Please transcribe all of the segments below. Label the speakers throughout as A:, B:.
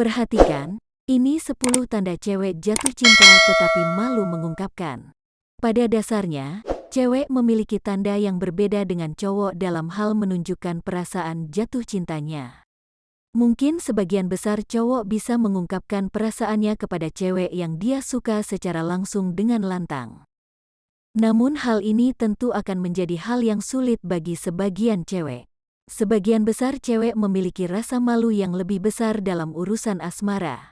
A: Perhatikan, ini 10 tanda cewek jatuh cinta tetapi malu mengungkapkan. Pada dasarnya, cewek memiliki tanda yang berbeda dengan cowok dalam hal menunjukkan perasaan jatuh cintanya. Mungkin sebagian besar cowok bisa mengungkapkan perasaannya kepada cewek yang dia suka secara langsung dengan lantang. Namun hal ini tentu akan menjadi hal yang sulit bagi sebagian cewek. Sebagian besar cewek memiliki rasa malu yang lebih besar dalam urusan asmara.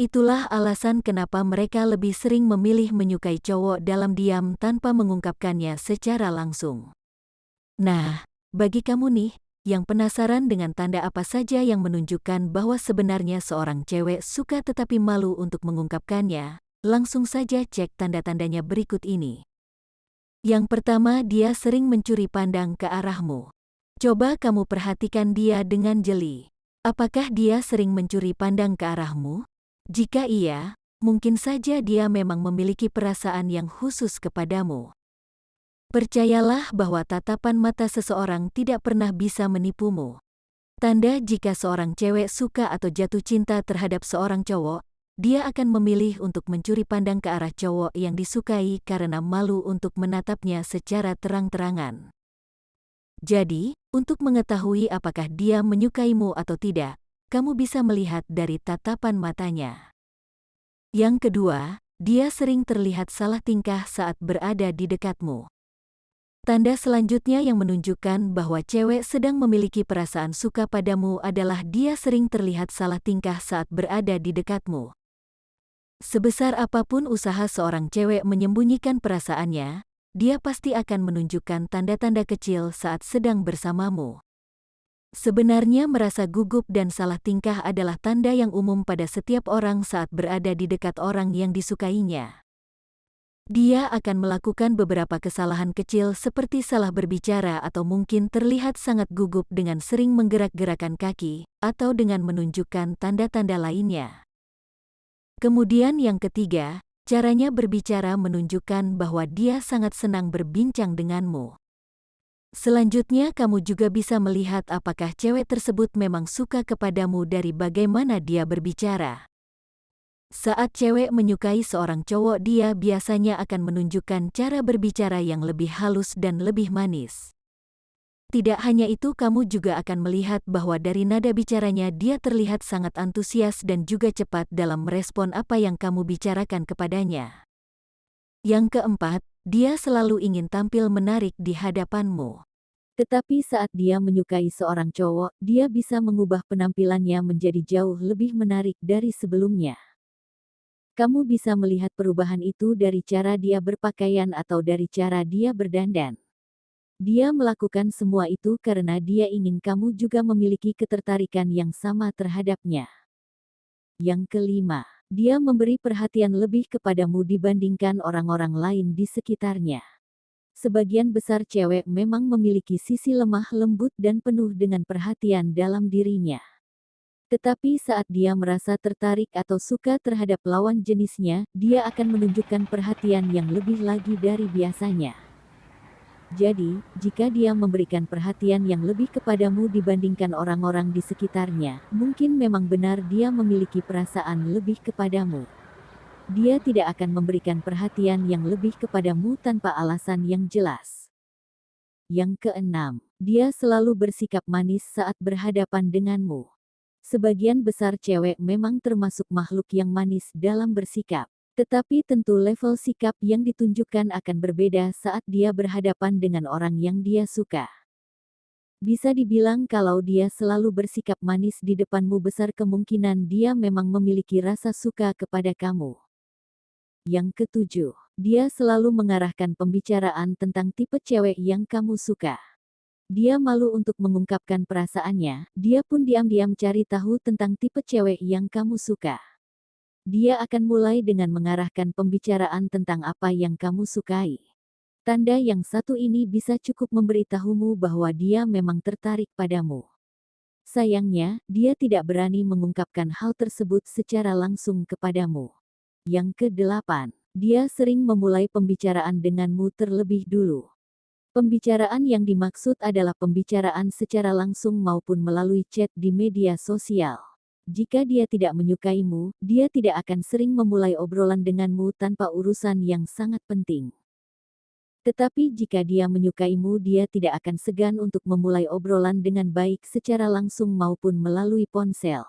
A: Itulah alasan kenapa mereka lebih sering memilih menyukai cowok dalam diam tanpa mengungkapkannya secara langsung. Nah, bagi kamu nih, yang penasaran dengan tanda apa saja yang menunjukkan bahwa sebenarnya seorang cewek suka tetapi malu untuk mengungkapkannya, Langsung saja cek tanda-tandanya berikut ini. Yang pertama, dia sering mencuri pandang ke arahmu. Coba kamu perhatikan dia dengan jeli. Apakah dia sering mencuri pandang ke arahmu? Jika iya, mungkin saja dia memang memiliki perasaan yang khusus kepadamu. Percayalah bahwa tatapan mata seseorang tidak pernah bisa menipumu. Tanda jika seorang cewek suka atau jatuh cinta terhadap seorang cowok dia akan memilih untuk mencuri pandang ke arah cowok yang disukai karena malu untuk menatapnya secara terang-terangan. Jadi, untuk mengetahui apakah dia menyukaimu atau tidak, kamu bisa melihat dari tatapan matanya. Yang kedua, dia sering terlihat salah tingkah saat berada di dekatmu. Tanda selanjutnya yang menunjukkan bahwa cewek sedang memiliki perasaan suka padamu adalah dia sering terlihat salah tingkah saat berada di dekatmu. Sebesar apa pun usaha seorang cewek menyembunyikan perasaannya, dia pasti akan menunjukkan tanda-tanda kecil saat sedang bersamamu. Sebenarnya merasa gugup dan salah tingkah adalah tanda yang umum pada setiap orang saat berada di dekat orang yang disukainya. Dia akan melakukan beberapa kesalahan kecil seperti salah berbicara atau mungkin terlihat sangat gugup dengan sering menggerak-gerakan kaki, atau dengan menunjukkan tanda-tanda lainnya. Kemudian yang ketiga, caranya berbicara menunjukkan bahwa dia sangat senang berbincang denganmu. Selanjutnya kamu juga bisa melihat apakah cewek tersebut memang suka kepadamu dari bagaimana dia berbicara. Saat cewek menyukai seorang cowok dia biasanya akan menunjukkan cara berbicara yang lebih halus dan lebih manis. Tidak hanya itu kamu juga akan melihat bahwa dari nada bicaranya dia terlihat sangat antusias dan juga cepat dalam merespon apa yang kamu bicarakan kepadanya. Yang keempat, dia selalu ingin tampil menarik di hadapanmu. Tetapi saat dia menyukai seorang cowok, dia bisa mengubah penampilannya menjadi jauh lebih menarik dari sebelumnya. Kamu bisa melihat perubahan itu dari cara dia berpakaian atau dari cara dia berdandan. Dia melakukan semua itu karena dia ingin kamu juga memiliki ketertarikan yang sama terhadapnya. Yang kelima, dia memberi perhatian lebih kepadamu dibandingkan orang-orang lain di sekitarnya. Sebagian besar cewek memang memiliki sisi lemah lembut dan penuh dengan perhatian dalam dirinya. Tetapi saat dia merasa tertarik atau suka terhadap lawan jenisnya, dia akan menunjukkan perhatian yang lebih lagi dari biasanya. Jadi, jika dia memberikan perhatian yang lebih kepadamu dibandingkan orang-orang di sekitarnya, mungkin memang benar dia memiliki perasaan lebih kepadamu. Dia tidak akan memberikan perhatian yang lebih kepadamu tanpa alasan yang jelas. Yang keenam, dia selalu bersikap manis saat berhadapan denganmu. Sebagian besar cewek memang termasuk makhluk yang manis dalam bersikap. Tetapi tentu level sikap yang ditunjukkan akan berbeda saat dia berhadapan dengan orang yang dia suka. Bisa dibilang kalau dia selalu bersikap manis di depanmu besar kemungkinan dia memang memiliki rasa suka kepada kamu. Yang ketujuh, dia selalu mengarahkan pembicaraan tentang tipe cewek yang kamu suka. Dia malu untuk mengungkapkan perasaannya, dia pun diam-diam cari tahu tentang tipe cewek yang kamu suka. Dia akan mulai dengan mengarahkan pembicaraan tentang apa yang kamu sukai. Tanda yang satu ini bisa cukup memberitahumu bahwa dia memang tertarik padamu. Sayangnya, dia tidak berani mengungkapkan hal tersebut secara langsung kepadamu. Yang kedelapan, dia sering memulai pembicaraan denganmu terlebih dulu. Pembicaraan yang dimaksud adalah pembicaraan secara langsung maupun melalui chat di media sosial. Jika dia tidak menyukaimu, dia tidak akan sering memulai obrolan denganmu tanpa urusan yang sangat penting. Tetapi jika dia menyukaimu, dia tidak akan segan untuk memulai obrolan dengan baik secara langsung maupun melalui ponsel.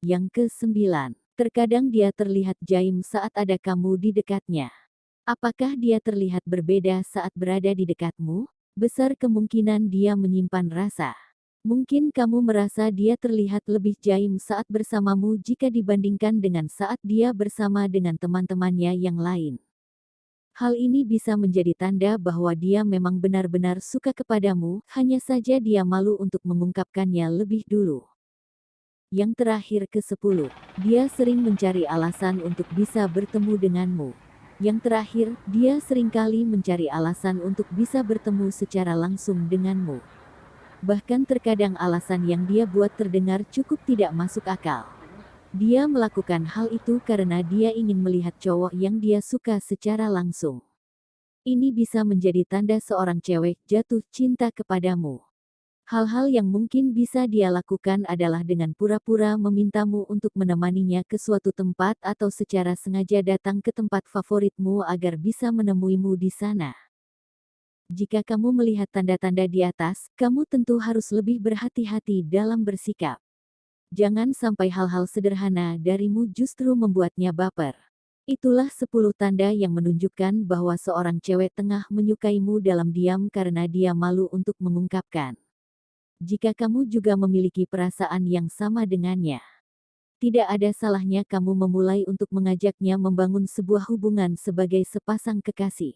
A: Yang kesembilan, terkadang dia terlihat jaim saat ada kamu di dekatnya. Apakah dia terlihat berbeda saat berada di dekatmu? Besar kemungkinan dia menyimpan rasa. Mungkin kamu merasa dia terlihat lebih jaim saat bersamamu jika dibandingkan dengan saat dia bersama dengan teman-temannya yang lain. Hal ini bisa menjadi tanda bahwa dia memang benar-benar suka kepadamu, hanya saja dia malu untuk mengungkapkannya lebih dulu. Yang terakhir ke-10, dia sering mencari alasan untuk bisa bertemu denganmu. Yang terakhir, dia sering kali mencari alasan untuk bisa bertemu secara langsung denganmu. Bahkan terkadang alasan yang dia buat terdengar cukup tidak masuk akal. Dia melakukan hal itu karena dia ingin melihat cowok yang dia suka secara langsung. Ini bisa menjadi tanda seorang cewek jatuh cinta kepadamu. Hal-hal yang mungkin bisa dia lakukan adalah dengan pura-pura memintamu untuk menemaninya ke suatu tempat atau secara sengaja datang ke tempat favoritmu agar bisa menemuimu di sana. Jika kamu melihat tanda-tanda di atas, kamu tentu harus lebih berhati-hati dalam bersikap. Jangan sampai hal-hal sederhana darimu justru membuatnya baper. Itulah 10 tanda yang menunjukkan bahwa seorang cewek tengah menyukaimu dalam diam karena dia malu untuk mengungkapkan. Jika kamu juga memiliki perasaan yang sama dengannya, tidak ada salahnya kamu memulai untuk mengajaknya membangun sebuah hubungan sebagai sepasang kekasih.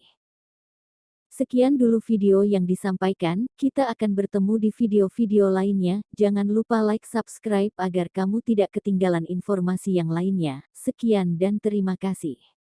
A: Sekian dulu video yang disampaikan, kita akan bertemu di video-video lainnya, jangan lupa like subscribe agar kamu tidak ketinggalan informasi yang lainnya. Sekian dan terima kasih.